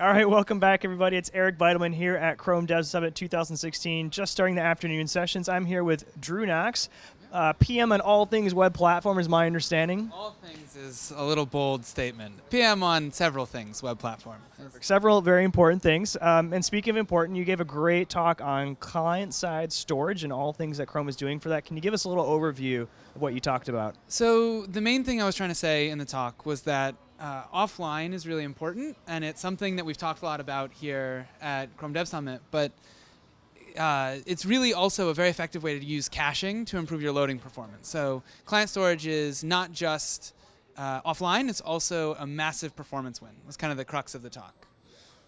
All right, welcome back, everybody. It's Eric Bidelman here at Chrome Dev Summit 2016, just starting the afternoon sessions. I'm here with Drew Knox, uh, PM on all things web platform, is my understanding. All things is a little bold statement. PM on several things, web platform. Several very important things. Um, and speaking of important, you gave a great talk on client side storage and all things that Chrome is doing for that. Can you give us a little overview of what you talked about? So, the main thing I was trying to say in the talk was that uh, offline is really important, and it's something that we've talked a lot about here at Chrome Dev Summit. But uh, it's really also a very effective way to use caching to improve your loading performance. So client storage is not just uh, offline; it's also a massive performance win. That's kind of the crux of the talk.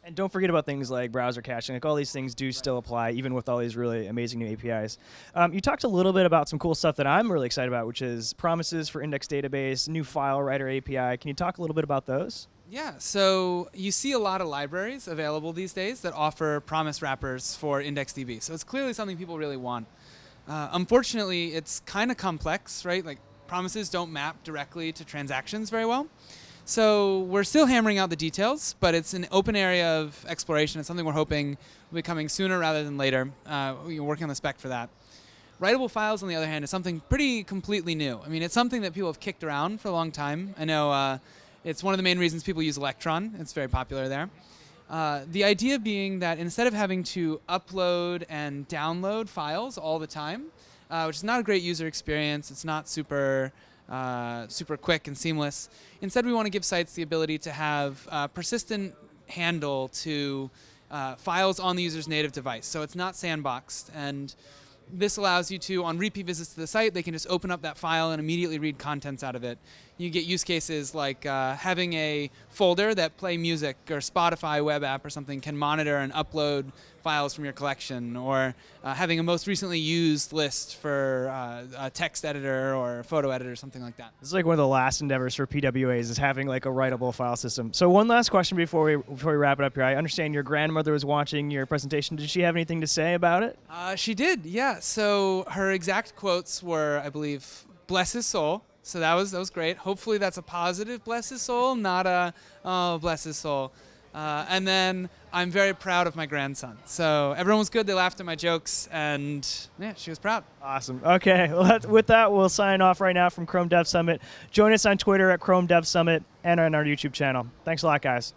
And don't forget about things like browser caching. Like all these things do still apply, even with all these really amazing new APIs. Um, you talked a little bit about some cool stuff that I'm really excited about, which is promises for index database, new file writer API. Can you talk a little bit about those? Yeah, so you see a lot of libraries available these days that offer promise wrappers for IndexedDB. So it's clearly something people really want. Uh, unfortunately, it's kind of complex, right? Like promises don't map directly to transactions very well. So we're still hammering out the details, but it's an open area of exploration. It's something we're hoping will be coming sooner rather than later. Uh, we're working on the spec for that. Writable files, on the other hand, is something pretty completely new. I mean, it's something that people have kicked around for a long time. I know uh, it's one of the main reasons people use Electron. It's very popular there. Uh, the idea being that instead of having to upload and download files all the time, uh, which is not a great user experience, it's not super uh, super quick and seamless. Instead, we want to give sites the ability to have uh, persistent handle to uh, files on the user's native device. So it's not sandboxed. And this allows you to, on repeat visits to the site, they can just open up that file and immediately read contents out of it. You get use cases like uh, having a folder that play music or Spotify web app or something can monitor and upload files from your collection, or uh, having a most recently used list for uh, a text editor or photo editor, or something like that. This is like one of the last endeavors for PWAs is having like a writable file system. So one last question before we before we wrap it up here. I understand your grandmother was watching your presentation. Did she have anything to say about it? Uh, she did, yeah. So her exact quotes were, I believe, "Bless his soul." So that was that was great. Hopefully that's a positive bless his soul, not a oh bless his soul. Uh, and then I'm very proud of my grandson. So everyone was good. They laughed at my jokes, and yeah, she was proud. Awesome. Okay, with that, we'll sign off right now from Chrome Dev Summit. Join us on Twitter at Chrome Dev Summit and on our YouTube channel. Thanks a lot, guys.